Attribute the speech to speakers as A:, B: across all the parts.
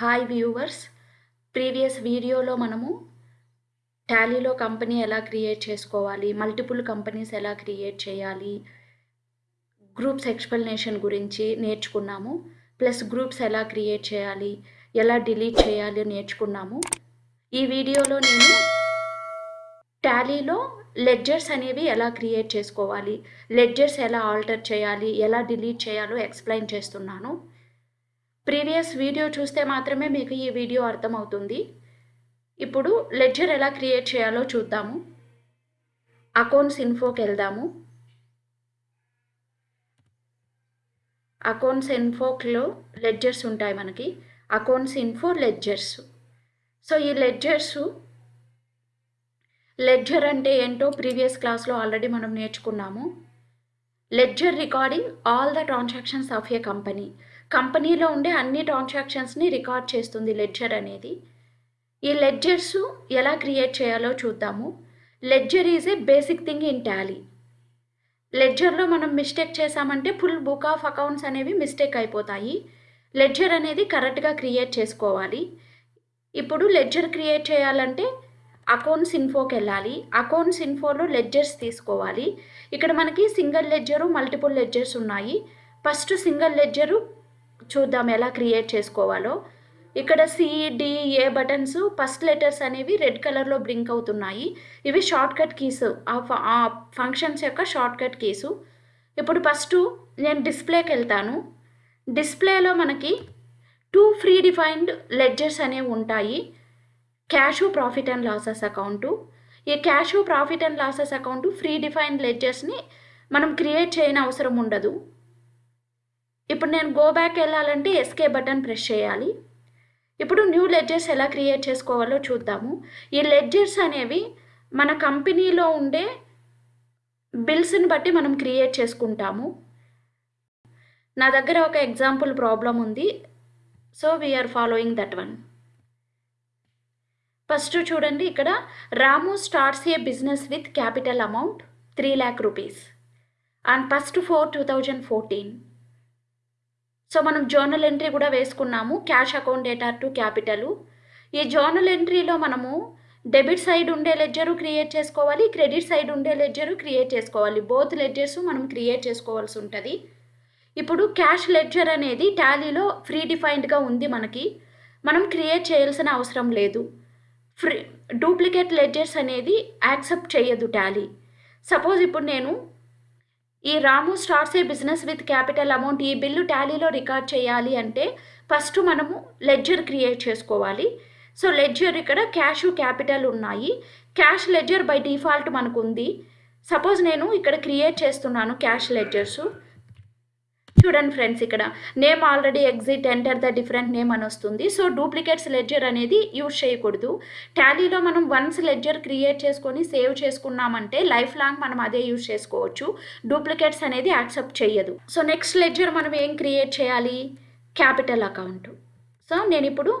A: Hi viewers previous వీడియోలో మనము టాలీలో కంపెనీ ఎలా క్రియేట్ చేసుకోవాలి మల్టిపుల్ కంపెనీస్ ఎలా క్రియేట్ చేయాలి గ్రూప్స్ ఎక్స్ప్లెనేషన్ గురించి నేర్చుకున్నాము ప్లస్ గ్రూప్స్ ఎలా క్రియేట్ చేయాలి ఎలా డిలీట్ చేయాలి నేర్చుకున్నాము. ఈ వీడియోలో నేను టాలీలో లెడ్జర్స్ అనేవి ఎలా క్రియేట్ చేసుకోవాలి లెడ్జర్స్ ఎలా ఆల్టర్ చేయాలి ఎలా డిలీట్ చేయాలో ఎక్స్ప్లెయిన్ చేస్తున్నాను. ప్రీవియస్ వీడియో చూస్తే మాత్రమే మీకు ఈ వీడియో అర్థమవుతుంది. ఇప్పుడు లెడ్జర్ ఎలా క్రియేట్ చేయాలో చూద్దాము. అకౌంట్స్ ఇన్ఫోకి వెళ్దాము. అకౌంట్స్ ఇన్ఫోక్లో లెడ్జర్స్ ఉంటాయి మనకి. Accounts info ledgers. సో ఈ లెడ్జర్స్ లెడ్జర్ అంటే ఏంటో ప్రీవియస్ క్లాస్లో ఆల్రెడీ మనం నేర్చుకున్నాము. Ledger recording all the transactions of a company. కంపెనీలో ఉండే అన్ని ట్రాన్సాక్షన్స్ని రికార్డ్ చేస్తుంది లెడ్జర్ అనేది. ఈ లెడ్జర్స్ ఎలా క్రియేట్ చేయాలో చూద్దాము. Ledger is a basic thing in Tally. లెడ్జర్లో మనం మిస్టేక్ చేసామంటే ఫుల్ బుక్ ఆఫ్ అకౌంట్స్ అనేవి మిస్టేక్ అయిపోతాయి. లెడ్జర్ అనేది కరెక్ట్గా క్రియేట్ చేసుకోవాలి. ఇప్పుడు లెడ్జర్ క్రియేట్ చేయాలంటే అకౌంట్స్ ఇన్ఫోకి వెళ్ళాలి. అకౌంట్స్ ఇన్ఫోలో లెడ్జర్స్ తీసుకోవాలి. ఇక్కడ మనకి సింగిల్ లెడ్జరు మల్టిపుల్ లెడ్జర్స్ ఉన్నాయి. ఫస్ట్ సింగిల్ లెడ్జరు చూద్దాం ఎలా క్రియేట్ చేసుకోవాలో. ఇక్కడ సిడిఏ బటన్స్ ఫస్ట్ లెటర్స్ అనేవి రెడ్ కలర్లో బ్లింక్ అవుతున్నాయి. ఇవి షార్ట్ కట్ కీస్. ఆ ఫంక్షన్స్ యొక్క షార్ట్ కట్ కీసు. ఇప్పుడు ఫస్ట్ నేను డిస్ప్లేకి వెళ్తాను. డిస్ప్లేలో మనకి టూ ఫ్రీ డిఫైన్డ్ లెడ్జర్స్ అనేవి ఉంటాయి. Cash profit and losses account. ఈ cash profit and losses account free defined లెడ్జర్స్ని మనం క్రియేట్ చేయని అవసరం ఉండదు. ఇప్పుడు నేను గో బ్యాక్ వెళ్ళాలంటే ఎస్కే బటన్ ప్రెస్ చేయాలి. ఇప్పుడు న్యూ లెడ్జర్స్ ఎలా క్రియేట్ చేసుకోవాలో చూద్దాము. ఈ లెడ్జర్స్ అనేవి మన కంపెనీలో ఉండే బిల్స్ని బట్టి మనం క్రియేట్ చేసుకుంటాము. నా దగ్గర ఒక ఎగ్జాంపుల్ ప్రాబ్లం ఉంది. So we are following that one first చూడండి ఇక్కడ Ramu starts a business with capital amount three lakh rupees and first four two thousand fourteen so మనం జర్నల్ ఎంట్రీ కూడా వేసుకున్నాము cash account data to capital ఈ journal ఎంట్రీలో మనము debit side ఉండే ledger create చేసుకోవాలి క్రెడిట్ సైడ్ ఉండే ledger create చేసుకోవాలి. బోత్ లెడ్జర్స్ మనం క్రియేట్ చేసుకోవాల్సి ఉంటుంది. ఇప్పుడు క్యాష్ లెడ్జర్ అనేది టాలీలో ఫ్రీ డిఫైన్డ్గా ఉంది మనకి. మనం క్రియేట్ చేయాల్సిన అవసరం లేదు. ఫ్రీ డూప్లికేట్ లెడ్జర్స్ అనేది యాక్సెప్ట్ చేయదు టాలీ సపోజ్ ఇప్పుడు నేను ఈ రాము starts a business with capital amount ఈ బిల్లు టాలీలో రికార్డ్ చేయాలి అంటే ఫస్ట్ మనము లెడ్జర్ క్రియేట్ చేసుకోవాలి. సో లెడ్జర్ ఇక్కడ క్యాష్ క్యాపిటల్ ఉన్నాయి. క్యాష్ లెడ్జర్ బై డిఫాల్ట్ మనకు ఉంది సపోజ్ నేను ఇక్కడ క్రియేట్ చేస్తున్నాను క్యాష్ లెడ్జర్సు. చూడండి ఫ్రెండ్స్ ఇక్కడ. Name already exit enter the different name అని వస్తుంది. సో డూప్లికేట్స్ లెడ్జర్ అనేది యూజ్ చేయకూడదు. టాలీలో మనం వన్స్ లెడ్జర్ క్రియేట్ చేసుకొని సేవ్ చేసుకున్నామంటే లైఫ్ లాంగ్ మనం అదే యూజ్ చేసుకోవచ్చు. డూప్లికేట్స్ అనేది యాక్సెప్ట్ చేయదు సో నెక్స్ట్ లెడ్జర్ మనం ఏం క్రియేట్ చేయాలి? Capital account. సో నేను ఇప్పుడు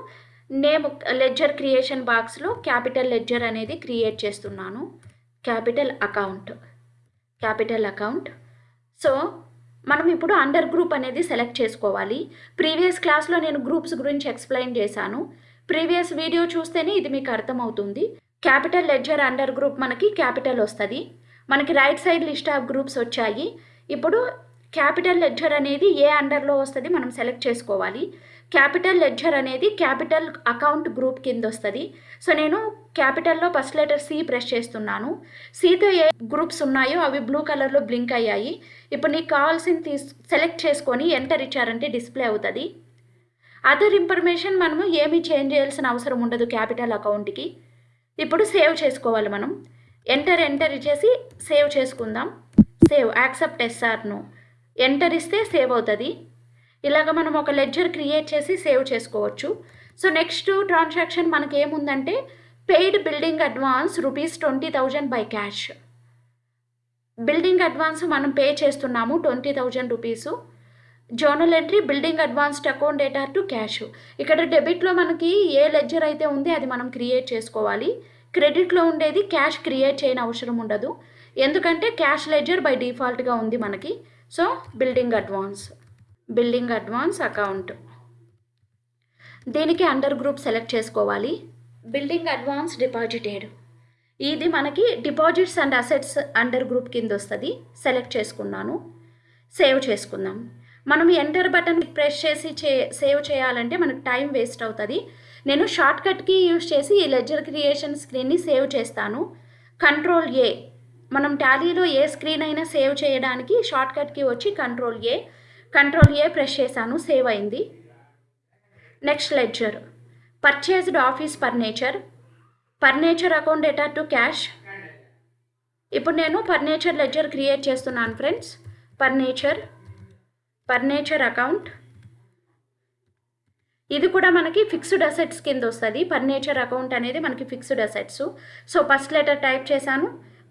A: నేమ్ లెడ్జర్ క్రియేషన్ బాక్స్లో క్యాపిటల్ లెడ్జర్ అనేది క్రియేట్ చేస్తున్నాను. Capital account. Capital account. So మనం ఇప్పుడు అండర్ గ్రూప్ అనేది సెలెక్ట్ చేసుకోవాలి. ప్రీవియస్ క్లాస్లో నేను గ్రూప్స్ గురించి ఎక్స్ప్లెయిన్ చేశాను. ప్రీవియస్ వీడియో చూస్తేనే ఇది మీకు అర్థమవుతుంది. క్యాపిటల్ లెడ్జర్ అండర్ గ్రూప్ మనకి క్యాపిటల్ వస్తుంది. మనకి right side list of groups వచ్చాయి. ఇప్పుడు క్యాపిటల్ లెడ్జర్ అనేది ఏ అండర్లో వస్తుంది మనం సెలెక్ట్ చేసుకోవాలి. క్యాపిటల్ లెడ్జర్ అనేది క్యాపిటల్ అకౌంట్ గ్రూప్ కింద వస్తుంది. సో నేను క్యాపిటల్లో ఫస్ట్ లెటర్ సి ప్రెస్ చేస్తున్నాను. సితో ఏ గ్రూప్స్ ఉన్నాయో అవి బ్లూ కలర్లో బ్లింక్ అయ్యాయి. ఇప్పుడు నీకు కావాల్సింది తీసు సెలెక్ట్ చేసుకొని ఎంటర్ ఇచ్చారంటే డిస్ప్లే అవుతుంది. అదర్ ఇన్ఫర్మేషన్ మనము ఏమీ చేంజ్ చేయాల్సిన అవసరం ఉండదు క్యాపిటల్ అకౌంట్కి. ఇప్పుడు సేవ్ చేసుకోవాలి మనం. ఎంటర్ ఎంటర్ ఇచ్చేసి సేవ్ చేసుకుందాం. సేవ్ యాక్సెప్ట్ ఎస్ఆర్ను. ఎంటర్ ఇస్తే సేవ్ అవుతుంది. ఇలాగ మనం ఒక లెడ్జర్ క్రియేట్ చేసి సేవ్ చేసుకోవచ్చు. సో నెక్స్ట్ ట్రాన్సాక్షన్ మనకి ఏముందంటే paid building advance rupees twenty thousand by cash building advance మనం పే చేస్తున్నాము twenty thousand rupees journal entry building advanced account data to cash ఇక్కడ డెబిట్లో మనకి ఏ లెడ్జర్ అయితే ఉంది అది మనం క్రియేట్ చేసుకోవాలి. క్రెడిట్లో ఉండేది క్యాష్ క్రియేట్ చేయని అవసరం ఉండదు. ఎందుకంటే క్యాష్ లెడ్జర్ బై డిఫాల్ట్గా ఉంది మనకి. So building advance building advance account. దీనికి అండర్ గ్రూప్ సెలెక్ట్ చేసుకోవాలి. బిల్డింగ్ అడ్వాన్స్ డిపాజిటెడ్ ఇది మనకి deposits and assets under group కింద వస్తుంది. సెలెక్ట్ చేసుకున్నాను. సేవ్ చేసుకుందాం. మనం ఎంటర్ బటన్ ప్రెస్ చేసి చే సేవ్ చేయాలంటే మనకు టైం వేస్ట్ అవుతుంది. నేను షార్ట్ కట్కి యూజ్ చేసి ఈ లెజర్ క్రియేషన్ స్క్రీన్ని సేవ్ చేస్తాను. Control A. మనం టాలీలో ఏ స్క్రీన్ అయినా సేవ్ చేయడానికి షార్ట్ కట్కి వచ్చి control A. Control A press చేశాను సేవ్ అయింది. Next ledger purchased office furniture furniture account data to cash ఇప్పుడు నేను ఫర్నేచర్ లెడ్జర్ క్రియేట్ చేస్తున్నాను ఫ్రెండ్స్ ఫర్నేచర్ ఫర్నేచర్ అకౌంట్ ఇది కూడా మనకి ఫిక్స్డ్ అసెట్స్ కింద వస్తుంది. ఫర్నేచర్ అకౌంట్ అనేది మనకి fixed assets so first letter type చేశాను.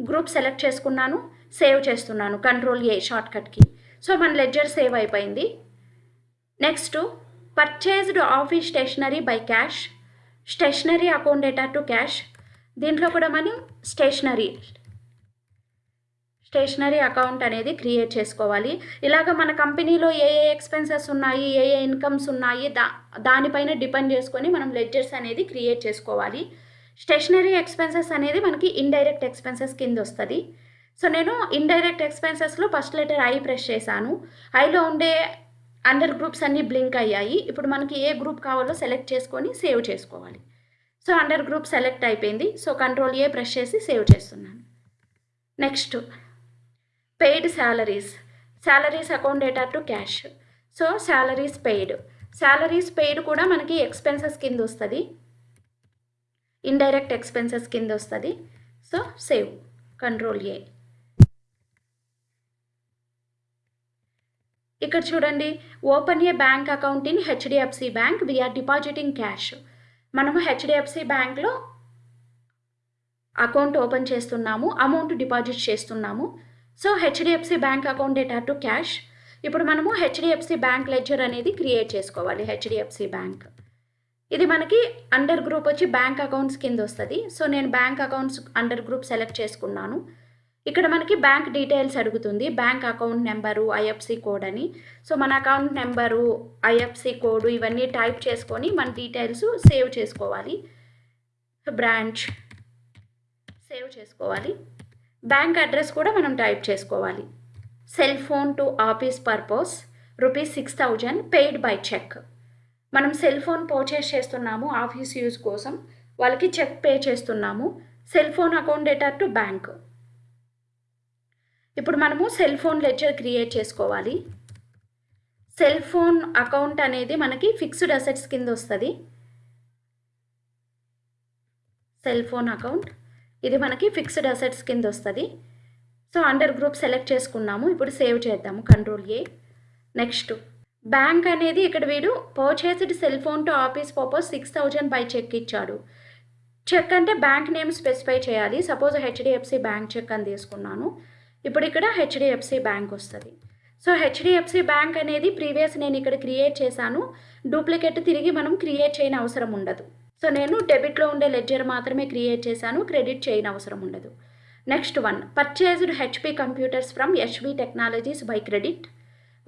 A: గ్రూప్ సెలెక్ట్ చేసుకున్నాను. సేవ్ చేస్తున్నాను. కంట్రోల్ ఏ షార్ట్కట్కి సో మన లెడ్జర్ సేవ్ అయిపోయింది. Next purchased office stationery by cash stationery account data to cash దీంట్లో కూడా మనం స్టేషనరీ స్టేషనరీ అకౌంట్ అనేది క్రియేట్ చేసుకోవాలి. ఇలాగ మన కంపెనీలో ఏ ఏ ఎక్స్పెన్సెస్ ఉన్నాయి ఏ ఏ ఇన్కమ్స్ ఉన్నాయి దా దానిపైన డిపెండ్ చేసుకొని మనం లెడ్జర్స్ అనేది క్రియేట్ చేసుకోవాలి. స్టేషనరీ ఎక్స్పెన్సెస్ అనేది మనకి ఇండైరెక్ట్ ఎక్స్పెన్సెస్ కింద వస్తుంది. సో నేను ఇండైరెక్ట్ ఎక్స్పెన్సెస్లో ఫస్ట్ లెటర్ ఐ ప్రెస్ చేశాను. ఐలో ఉండే అండర్ గ్రూప్స్ అన్నీ బ్లింక్ అయ్యాయి. ఇప్పుడు మనకి ఏ గ్రూప్ కావాలో సెలెక్ట్ చేసుకొని సేవ్ చేసుకోవాలి. సో అండర్ గ్రూప్ సెలెక్ట్ అయిపోయింది. సో కంట్రోల్ ఏ ప్రెస్ చేసి సేవ్ చేస్తున్నాను. Next paid salaries salaries account data to cash so salaries paid salaries paid కూడా మనకి ఎక్స్పెన్సెస్ కింద వస్తుంది. ఇండైరెక్ట్ ఎక్స్పెన్సెస్ కింద వస్తుంది. సో సేవ్ కంట్రోల్ ఏ ఇక్కడ చూడండి open a bank account in HDFC bank we're depositing cash మనము హెచ్డిఎఫ్సి బ్యాంక్లో అకౌంట్ ఓపెన్ చేస్తున్నాము అమౌంట్ డిపాజిట్ చేస్తున్నాము. So HDFC bank account data to cash. ఇప్పుడు మనము హెచ్డిఎఫ్సి బ్యాంక్ లెడ్జర్ అనేది క్రియేట్ చేసుకోవాలి హెచ్డిఎఫ్సి బ్యాంక్. ఇది మనకి అండర్ గ్రూప్ వచ్చి బ్యాంక్ అకౌంట్స్ కింద వస్తుంది. సో నేను bank accounts under group select చేసుకున్నాను. ఇక్కడ మనకి బ్యాంక్ డీటెయిల్స్ అడుగుతుంది. Bank account number IFC code అని. సో మన అకౌంట్ నెంబరు ఐఎఫ్సి కోడ్ ఇవన్నీ టైప్ చేసుకొని మన డీటెయిల్స్ సేవ్ చేసుకోవాలి. బ్రాంచ్ సేవ్ చేసుకోవాలి. బ్యాంక్ అడ్రస్ కూడా మనం టైప్ చేసుకోవాలి. Cell phone to office purpose rupees six thousand paid by cheque మనం సెల్ ఫోన్ పర్చేస్ చేస్తున్నాము ఆఫీస్ యూజ్ కోసం. వాళ్ళకి చెక్ పే చేస్తున్నాము. Cell phone account data to bank ఇప్పుడు మనము సెల్ ఫోన్ లెడ్జర్ క్రియేట్ చేసుకోవాలి. సెల్ ఫోన్ అకౌంట్ అనేది మనకి ఫిక్స్డ్ అసెట్స్ కింద వస్తుంది. సెల్ ఫోన్ అకౌంట్ ఇది మనకి ఫిక్స్డ్ అసెట్స్ కింద వస్తుంది. సో అండర్ గ్రూప్ సెలెక్ట్ చేసుకున్నాము. ఇప్పుడు సేవ్ చేద్దాము. కంట్రోల్ ఏ నెక్స్ట్ బ్యాంక్ అనేది ఇక్కడ వీడు purchased cell phone to office purpose six thousand by cheque ఇచ్చాడు. చెక్ అంటే బ్యాంక్ నేమ్ స్పెసిఫై చేయాలి. సపోజ్ హెచ్డిఎఫ్సి బ్యాంక్ చెక్ అని తీసుకున్నాను. ఇప్పుడు ఇక్కడ హెచ్డిఎఫ్సి బ్యాంక్ వస్తుంది. సో హెచ్డిఎఫ్సి బ్యాంక్ అనేది ప్రీవియస్ నేను ఇక్కడ క్రియేట్ చేశాను. డూప్లికేట్ తిరిగి మనం క్రియేట్ చేయని అవసరం ఉండదు. సో నేను డెబిట్లో ఉండే లెడ్జర్ మాత్రమే క్రియేట్ చేశాను. క్రెడిట్ చేయని అవసరం ఉండదు. Next one. Purchased HP computers from HP technologies by credit.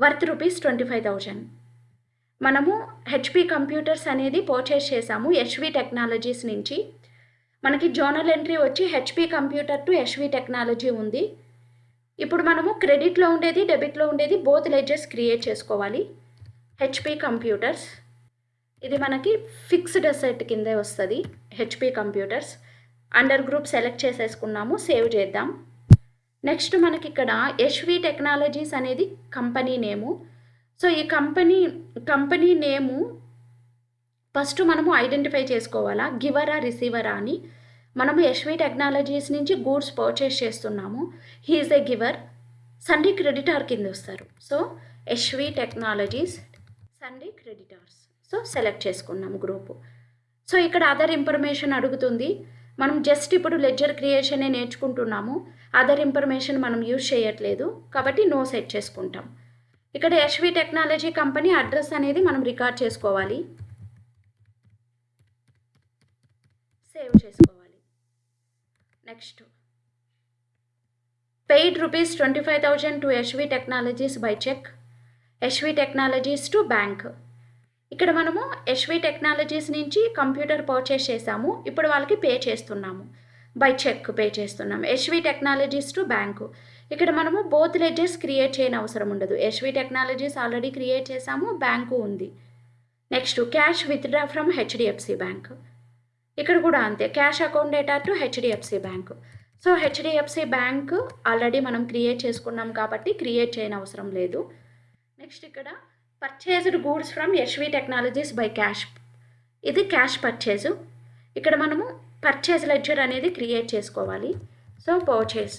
A: Worth rupees twenty five thousand. మనము హెచ్పి కంప్యూటర్స్ అనేది పర్చేస్ చేసాము ఎస్వి టెక్నాలజీస్ నుంచి. మనకి జోనల్ ఎంట్రీ వచ్చి HP computer to SV technology ఉంది. ఇప్పుడు మనము క్రెడిట్లో ఉండేది డెబిట్లో ఉండేది బోత్ లెడ్జెస్ క్రియేట్ చేసుకోవాలి. హెచ్పి కంప్యూటర్స్ ఇది మనకి ఫిక్స్డ్ అసెట్ కిందే వస్తుంది HP computers under group select చేసేసుకున్నాము సేవ్ చేద్దాం. నెక్స్ట్ మనకి ఇక్కడ హెచ్వి టెక్నాలజీస్ అనేది కంపెనీ నేము సో ఈ కంపెనీ కంపెనీ నేము ఫస్ట్ మనము ఐడెంటిఫై చేసుకోవాలా? గివరా రిసీవరా అని. మనము ఎస్వి టెక్నాలజీస్ నుంచి గూడ్స్ పర్చేస్ చేస్తున్నాము. He is a giver. Sundry creditor కింద వస్తారు. So SV technologies sundry creditors. So select చేసుకున్నాము గ్రూపు. సో ఇక్కడ అదర్ ఇన్ఫర్మేషన్ అడుగుతుంది. మనం జస్ట్ ఇప్పుడు లెడ్జర్ క్రియేషనే నేర్చుకుంటున్నాము. అదర్ ఇన్ఫర్మేషన్ మనం యూజ్ చేయట్లేదు. కాబట్టి నో సెట్ చేసుకుంటాం. ఇక్కడ యశ్వి టెక్నాలజీ కంపెనీ అడ్రస్ అనేది మనం రికార్డ్ చేసుకోవాలి. సేవ్ చేసుకోవాలి. Next. Paid rupees twenty five thousand to SV technologies by cheque SV technologies to bank ఇక్కడ మనము ఎస్వి టెక్నాలజీస్ నుంచి కంప్యూటర్ పర్చేస్ చేసాము. ఇప్పుడు వాళ్ళకి పే చేస్తున్నాము. బై చెక్ పే చేస్తున్నాము. ఎస్వి టెక్నాలజీస్ టు బ్యాంకు ఇక్కడ మనము బోత్ లెడ్జెస్ క్రియేట్ చేయని అవసరం ఉండదు. ఎస్వి టెక్నాలజీస్ ఆల్రెడీ క్రియేట్ చేసాము. బ్యాంకు ఉంది. Next cash withdraw from HDFC bank ఇక్కడ కూడా అంతే. Cash account data to HDFC bank so HDFC bank already మనం క్రియేట్ చేసుకున్నాం కాబట్టి క్రియేట్ చేయని అవసరం లేదు. నెక్స్ట్ ఇక్కడ purchased goods from Yashvi technologies by cash ఇది క్యాష్ పర్చేజ్ ఇక్కడ మనము పర్చేజ్ లెడ్జర్ అనేది క్రియేట్ చేసుకోవాలి. సో పర్చేజ్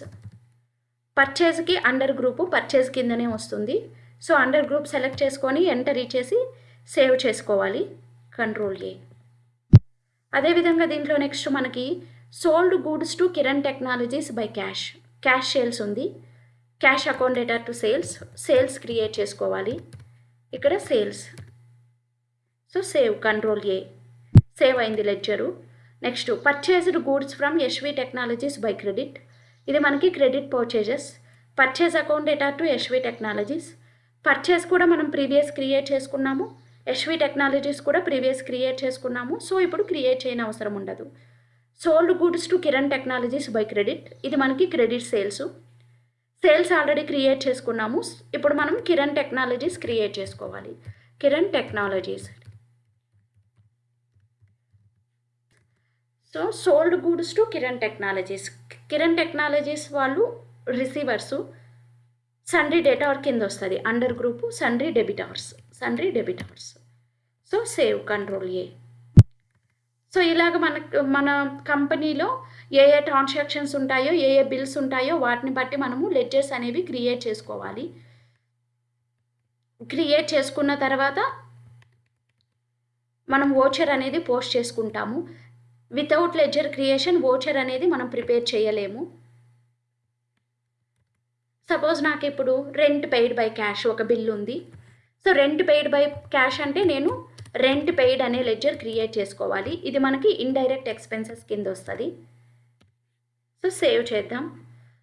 A: పర్చేజ్కి అండర్ గ్రూపు పర్చేజ్ కిందనే వస్తుంది. సో అండర్ గ్రూప్ సెలెక్ట్ చేసుకొని ఎంటర్ ఇచ్చేసి సేవ్ చేసుకోవాలి. కంట్రోల్ ఏ అదేవిధంగా దీంట్లో నెక్స్ట్ మనకి sold goods to Kiran technologies by cash cash sales ఉంది. క్యాష్ అకౌంటేటర్ టు సేల్స్ సేల్స్ క్రియేట్ చేసుకోవాలి. ఇక్కడ sales so save control A save అయింది ledger next purchased goods from Yashvi technologies by credit ఇది మనకి credit purchases purchase account data to Yashvi technologies purchase కూడా మనం previous create చేసుకున్నాము. SV technologies కూడా previous create చేసుకున్నాము. సో ఇప్పుడు create చేయని అవసరం ఉండదు. Sold goods to Kiran technologies by credit ఇది మనకి credit sales sales already create చేసుకున్నాము. ఇప్పుడు మనం కిరణ్ టెక్నాలజీస్ క్రియేట్ చేసుకోవాలి. Kiran technologies so sold goods to Kiran technologies Kiran technologies వాళ్ళు రిసీవర్సు సండ్రీ డేటా కింద వస్తుంది. Under group sundry debtors sundry debtors so save control A so ఇలాగ మన మన కంపెనీలో ఏ ఏ ట్రాన్సాక్షన్స్ ఉంటాయో ఏ ఏ బిల్స్ ఉంటాయో వాటిని బట్టి మనము లెడ్జర్స్ అనేవి క్రియేట్ చేసుకోవాలి. క్రియేట్ చేసుకున్న తర్వాత మనం ఓచర్ అనేది పోస్ట్ చేసుకుంటాము. వితౌట్ లెడ్జర్ క్రియేషన్ ఓచర్ అనేది మనం ప్రిపేర్ చేయలేము. సపోజ్ నాకు ఇప్పుడు రెంట్ పెయిడ్ బై క్యాష్ ఒక బిల్ ఉంది. So rent paid by cash అంటే నేను రెంట్ పెయిడ్ అనే లెడ్జర్ క్రియేట్ చేసుకోవాలి. ఇది మనకి ఇండైరెక్ట్ ఎక్స్పెన్సెస్ కింద వస్తుంది. సో సేవ్ చేద్దాం.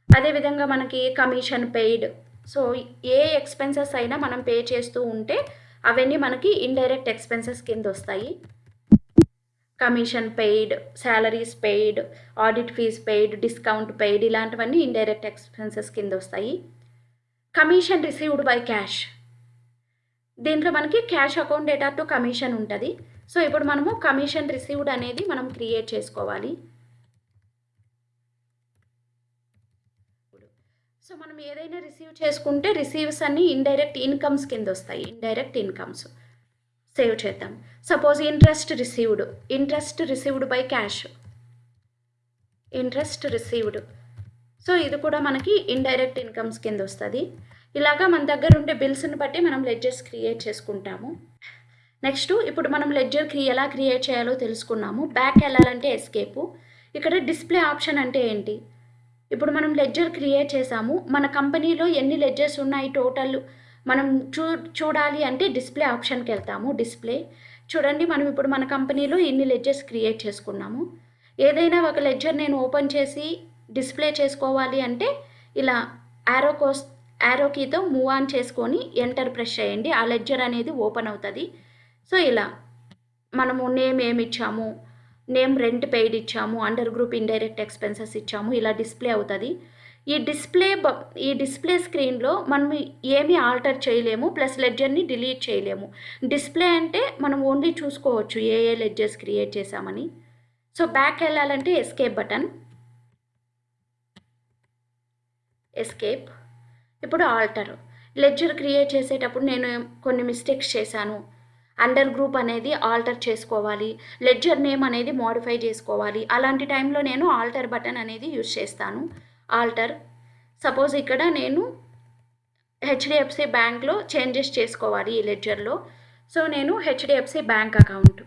A: అదేవిధంగా మనకి కమిషన్ పెయిడ్ సో ఏ ఎక్స్పెన్సెస్ అయినా మనం పే చేస్తూ ఉంటే అవన్నీ మనకి ఇండైరెక్ట్ ఎక్స్పెన్సెస్ కింద వస్తాయి. Commission paid salaries paid audit fees paid discount paid ఇలాంటివన్నీ ఇండైరెక్ట్ ఎక్స్పెన్సెస్ కింద వస్తాయి. కమిషన్ రిసీవ్డ్ బై క్యాష్ దీంట్లో మనకి cash account data to commission ఉంటుంది. సో ఇప్పుడు మనము కమిషన్ రిసీవ్డ్ అనేది మనం క్రియేట్ చేసుకోవాలి. సో మనం ఏదైనా రిసీవ్ చేసుకుంటే రిసీవ్స్ అన్ని ఇండైరెక్ట్ ఇన్కమ్స్ కింద వస్తాయి. ఇండైరెక్ట్ ఇన్కమ్స్ సేవ్ చేద్దాం. Suppose interest received. Interest received by cash. Interest received. So ఇది కూడా మనకి ఇండైరెక్ట్ ఇన్కమ్స్ కింద వస్తుంది. ఇలాగా మన దగ్గర ఉండే బిల్స్ని బట్టి మనం లెడ్జర్స్ క్రియేట్ చేసుకుంటాము. నెక్స్ట్ ఇప్పుడు మనం లెడ్జర్ క్రి ఎలా క్రియేట్ చేయాలో తెలుసుకున్నాము. బ్యాక్ వెళ్ళాలంటే ఎస్కేపు ఇక్కడ డిస్ప్లే ఆప్షన్ అంటే ఏంటి? ఇప్పుడు మనం లెడ్జర్ క్రియేట్ చేసాము. మన కంపెనీలో ఎన్ని లెడ్జర్స్ ఉన్నాయి టోటల్ మనం చూ చూడాలి అంటే డిస్ప్లే ఆప్షన్కి వెళ్తాము. డిస్ప్లే చూడండి మనం ఇప్పుడు మన కంపెనీలో ఎన్ని లెడ్జర్స్ క్రియేట్ చేసుకున్నాము. ఏదైనా ఒక లెడ్జర్ నేను ఓపెన్ చేసి డిస్ప్లే చేసుకోవాలి అంటే ఇలా యారో కోస్ యారో కీతో మూవ్ ఆన్ చేసుకొని ఎంటర్ ప్రెస్ చేయండి. ఆ లెడ్జర్ అనేది ఓపెన్ అవుతుంది. సో ఇలా మనము నేమ్ ఏమి ఇచ్చాము? నేమ్ రెంట్ పెయిడ్ ఇచ్చాము. అండర్ గ్రూప్ ఇండైరెక్ట్ ఎక్స్పెన్సెస్ ఇచ్చాము. ఇలా డిస్ప్లే అవుతుంది. ఈ డిస్ప్లే బ ఈ డిస్ప్లే స్క్రీన్లో మనం ఏమీ ఆల్టర్ చేయలేము. ప్లస్ లెడ్జర్ని డిలీట్ చేయలేము. డిస్ప్లే అంటే మనం ఓన్లీ చూసుకోవచ్చు ఏ ఏ లెడ్జర్స్ క్రియేట్ చేసామని సో బ్యాక్ వెళ్ళాలంటే ఎస్కేప్ బటన్ ఎస్కేప్ ఇప్పుడు ఆల్టర్. లెడ్జర్ క్రియేట్ చేసేటప్పుడు నేను కొన్ని మిస్టేక్స్ చేశాను. అండర్ గ్రూప్ అనేది ఆల్టర్ చేసుకోవాలి. లెడ్జర్ నేమ్ అనేది మోడిఫై చేసుకోవాలి. అలాంటి టైంలో నేను ఆల్టర్ బటన్ అనేది యూజ్ చేస్తాను. ఆల్టర్. సపోజ్ ఇక్కడ నేను హెచ్డిఎఫ్సి బ్యాంక్లో చేంజెస్ చేసుకోవాలి ఈ లెడ్జర్లో. సో నేను హెచ్డిఎఫ్సి బ్యాంక్ అకౌంట్.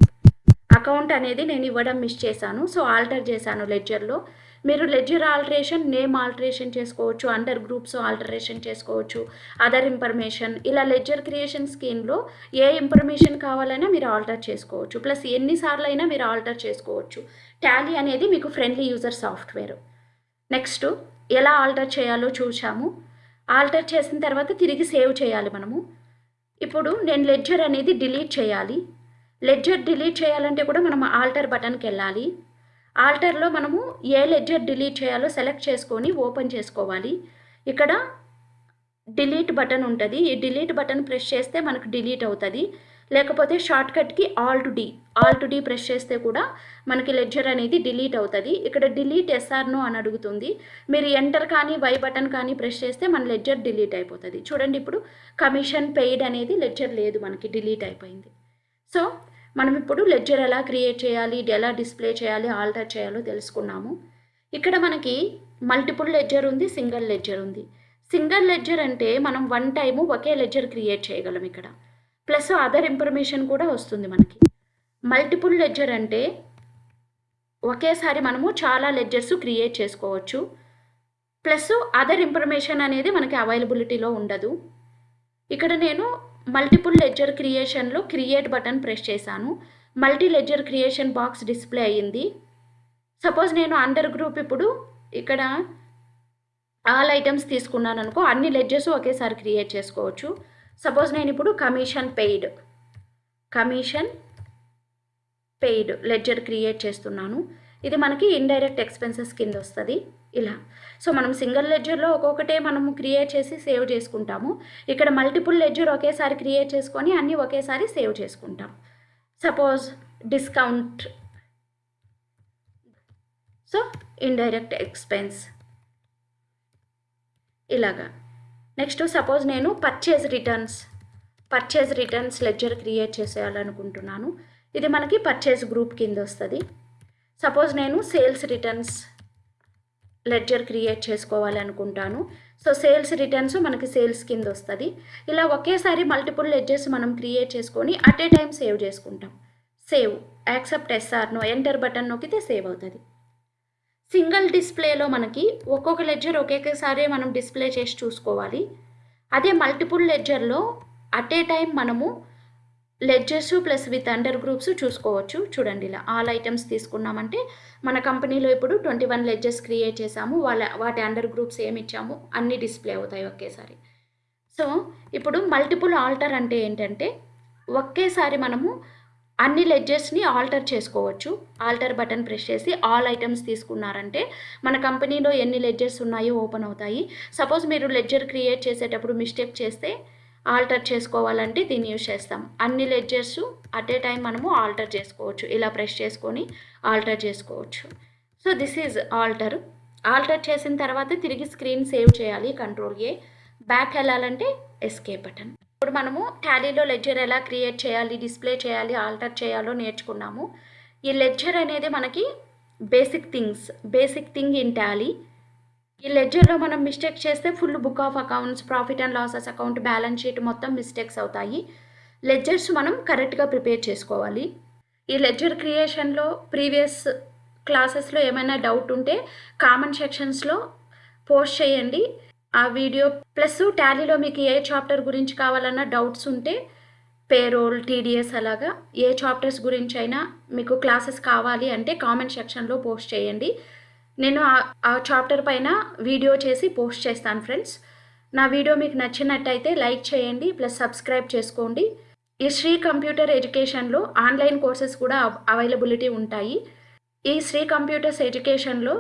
A: అకౌంట్ అనేది నేను ఇవ్వడం మిస్ చేశాను. సో ఆల్టర్ చేశాను లెడ్జర్లో. మీరు లెడ్జర్ ఆల్టరేషన్ నేమ్ ఆల్టరేషన్ చేసుకోవచ్చు అండర్ గ్రూప్స్ ఆల్టరేషన్ చేసుకోవచ్చు అదర్ ఇన్ఫర్మేషన్. ఇలా లెడ్జర్ క్రియేషన్ స్కీమ్లో ఏ ఇన్ఫర్మేషన్ కావాలైనా మీరు ఆల్టర్ చేసుకోవచ్చు. ప్లస్ ఎన్నిసార్లు అయినా మీరు ఆల్టర్ చేసుకోవచ్చు. టాలీ అనేది మీకు ఫ్రెండ్లీ యూజర్ సాఫ్ట్వేర్. నెక్స్ట్ ఎలా ఆల్టర్ చేయాలో చూసాము ఆల్టర్ చేసిన తర్వాత తిరిగి సేవ్ చేయాలి మనము. ఇప్పుడు నేను లెడ్జర్ అనేది డిలీట్ చేయాలి. లెడ్జర్ డిలీట్ చేయాలంటే కూడా మనం ఆల్టర్ బటన్కి వెళ్ళాలి. ఆల్టర్లో మనము ఏ లెడ్జర్ డిలీట్ చేయాలో సెలెక్ట్ చేసుకొని ఓపెన్ చేసుకోవాలి. ఇక్కడ డిలీట్ బటన్ ఉంటుంది. ఈ డిలీట్ బటన్ ప్రెస్ చేస్తే మనకు డిలీట్ అవుతుంది. లేకపోతే షార్ట్కట్కి alt D alt D press చేస్తే కూడా మనకి లెడ్జర్ అనేది డిలీట్ అవుతుంది. ఇక్కడ డిలీట్ ఎస్ఆర్నో అని అడుగుతుంది. మీరు ఎంటర్ కానీ వై బటన్ కానీ ప్రెస్ చేస్తే మన లెడ్జర్ డిలీట్ అయిపోతుంది. చూడండి ఇప్పుడు కమిషన్ పెయిడ్ అనేది లెడ్జర్ లేదు మనకి డిలీట్ అయిపోయింది. సో మనం ఇప్పుడు లెడ్జర్ ఎలా క్రియేట్ చేయాలి ఎలా డిస్ప్లే చేయాలి ఆల్టర్ చేయాలో తెలుసుకున్నాము. ఇక్కడ మనకి మల్టిపుల్ లెడ్జర్ ఉంది సింగిల్ లెడ్జర్ ఉంది. సింగిల్ లెడ్జర్ అంటే మనం వన్ టైము ఒకే లెడ్జర్ క్రియేట్ చేయగలం ఇక్కడ. ప్లస్ అదర్ ఇన్ఫర్మేషన్ కూడా వస్తుంది మనకి. మల్టిపుల్ లెడ్జర్ అంటే ఒకేసారి మనము చాలా లెడ్జర్స్ క్రియేట్ చేసుకోవచ్చు. ప్లస్ అదర్ ఇన్ఫర్మేషన్ అనేది మనకి అవైలబిలిటీలో ఉండదు. ఇక్కడ నేను మల్టిపుల్ లెడ్జర్ క్రియేషన్లో క్రియేట్ బటన్ ప్రెస్ చేశాను. Multi ledger creation box display అయ్యింది. సపోజ్ నేను అండర్ గ్రూప్ ఇప్పుడు ఇక్కడ ఆల్ ఐటమ్స్ తీసుకున్నాను అనుకో అన్ని లెడ్జెస్ ఒకేసారి క్రియేట్ చేసుకోవచ్చు. సపోజ్ నేను ఇప్పుడు commission paid commission paid ledger create చేస్తున్నాను. ఇది మనకి ఇండైరెక్ట్ ఎక్స్పెన్సెస్ కింద వస్తుంది. ఇలా. సో మనం సింగిల్ లెడ్జర్లో ఒక్కొక్కటే మనము క్రియేట్ చేసి సేవ్ చేసుకుంటాము. ఇక్కడ మల్టిపుల్ లెడ్జర్ ఒకేసారి క్రియేట్ చేసుకొని అన్నీ ఒకేసారి సేవ్ చేసుకుంటాం. Suppose discount. So indirect expense. ఇలాగా. నెక్స్ట్ సపోజ్ నేను purchase returns. Purchase returns ledger create చేసేయాలనుకుంటున్నాను. ఇది మనకి పర్చేజ్ గ్రూప్ కింద వస్తుంది. సపోజ్ నేను సేల్స్ రిటర్న్స్. లెడ్జర్ క్రియేట్ చేసుకోవాలి అనుకుంటాను. సో సేల్స్ రిటర్న్స్ మనకి సేల్స్ కింద వస్తుంది. ఇలా ఒకేసారి మల్టిపుల్ లెడ్జెస్ మనం క్రియేట్ చేసుకొని అట్ ఏ టైం సేవ్ చేసుకుంటాం save accept SR no enter button నొక్కితే సేవ్ అవుతుంది. సింగిల్ డిస్ప్లేలో మనకి ఒక్కొక్క లెడ్జర్ ఒకేసారి మనం డిస్ప్లే చేసి చూసుకోవాలి. అదే మల్టిపుల్ లెడ్జర్లో అట్ ఏ టైం మనము ledgers plus with under groups చూసుకోవచ్చు. చూడండి ఇలా ఆల్ ఐటమ్స్ తీసుకున్నామంటే మన కంపెనీలో ఇప్పుడు ట్వంటీ వన్ లెడ్జర్స్ క్రియేట్ చేసాము వాళ్ళ వాటి అండర్ గ్రూప్స్ ఏమి ఇచ్చాము? అన్నీ డిస్ప్లే అవుతాయి ఒకేసారి. సో ఇప్పుడు మల్టిపుల్ ఆల్టర్ అంటే ఏంటంటే ఒకేసారి మనము అన్ని లెడ్జెస్ని ఆల్టర్ చేసుకోవచ్చు. ఆల్టర్ బటన్ ప్రెస్ చేసి ఆల్ ఐటమ్స్ తీసుకున్నారంటే మన కంపెనీలో ఎన్ని లెడ్జెస్ ఉన్నాయో ఓపెన్ అవుతాయి. సపోజ్ మీరు లెడ్జర్ క్రియేట్ చేసేటప్పుడు మిస్టేక్ చేస్తే ఆల్టర్ చేసుకోవాలంటే దీన్ని యూజ్ చేస్తాం. అన్ని లెడ్జర్స్ అట్ ఏ టైం మనము ఆల్టర్ చేసుకోవచ్చు. ఇలా ప్రెస్ చేసుకొని ఆల్టర్ చేసుకోవచ్చు. So this is alter alter చేసిన తర్వాత తిరిగి స్క్రీన్ సేవ్ చేయాలి. కంట్రోల్ ఏ బ్యాక్ వెళ్ళాలంటే ఎస్కే బటన్ ఇప్పుడు మనము టాలీలో లెడ్జర్ ఎలా క్రియేట్ చేయాలి డిస్ప్లే చేయాలి ఆల్టర్ చేయాలో నేర్చుకున్నాము. ఈ లెడ్జర్ అనేది మనకి basic things basic thing in Tally ఈ లెడ్జర్లో మనం మిస్టేక్ చేస్తే full book of accounts profit and losses account balance sheet మొత్తం మిస్టేక్స్ అవుతాయి. లెడ్జర్స్ మనం కరెక్ట్గా ప్రిపేర్ చేసుకోవాలి. ఈ లెడ్జర్ క్రియేషన్లో ప్రీవియస్ క్లాసెస్లో ఏమైనా డౌట్ ఉంటే కామెంట్ సెక్షన్స్లో పోస్ట్ చేయండి. ఆ వీడియో ప్లస్ టాలీలో మీకు ఏ చాప్టర్ గురించి కావాలన్నా డౌట్స్ ఉంటే పేరోల్ టీడీఎస్ అలాగా ఏ చాప్టర్స్ గురించి అయినా మీకు క్లాసెస్ కావాలి అంటే కామెంట్ సెక్షన్లో పోస్ట్ చేయండి. నేను ఆ చాప్టర్ పైన వీడియో చేసి పోస్ట్ చేస్తాను ఫ్రెండ్స్ నా వీడియో మీకు నచ్చినట్టయితే లైక్ చేయండి ప్లస్ సబ్స్క్రైబ్ చేసుకోండి. ఈ శ్రీ కంప్యూటర్ ఎడ్యుకేషన్లో ఆన్లైన్ కోర్సెస్ కూడా అవైలబిలిటీ ఉంటాయి. ఈ శ్రీ కంప్యూటర్స్ ఎడ్యుకేషన్లో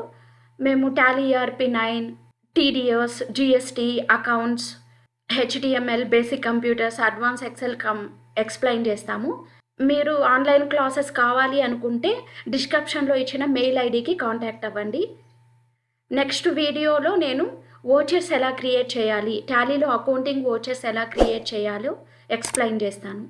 A: మేము Tally ERP nine TDS GST accounts HTML basic computers advance excel cum explain చేస్తాము. మీరు ఆన్లైన్ క్లాసెస్ కావాలి అనుకుంటే డిస్క్రిప్షన్లో ఇచ్చిన మెయిల్ ఐడికి కాంటాక్ట్ అవ్వండి. నెక్స్ట్ వీడియోలో నేను ఓచెస్ ఎలా క్రియేట్ చేయాలి టాలీలో అకౌంటింగ్ ఓచెస్ ఎలా క్రియేట్ చేయాలో ఎక్స్ప్లెయిన్ చేస్తాను.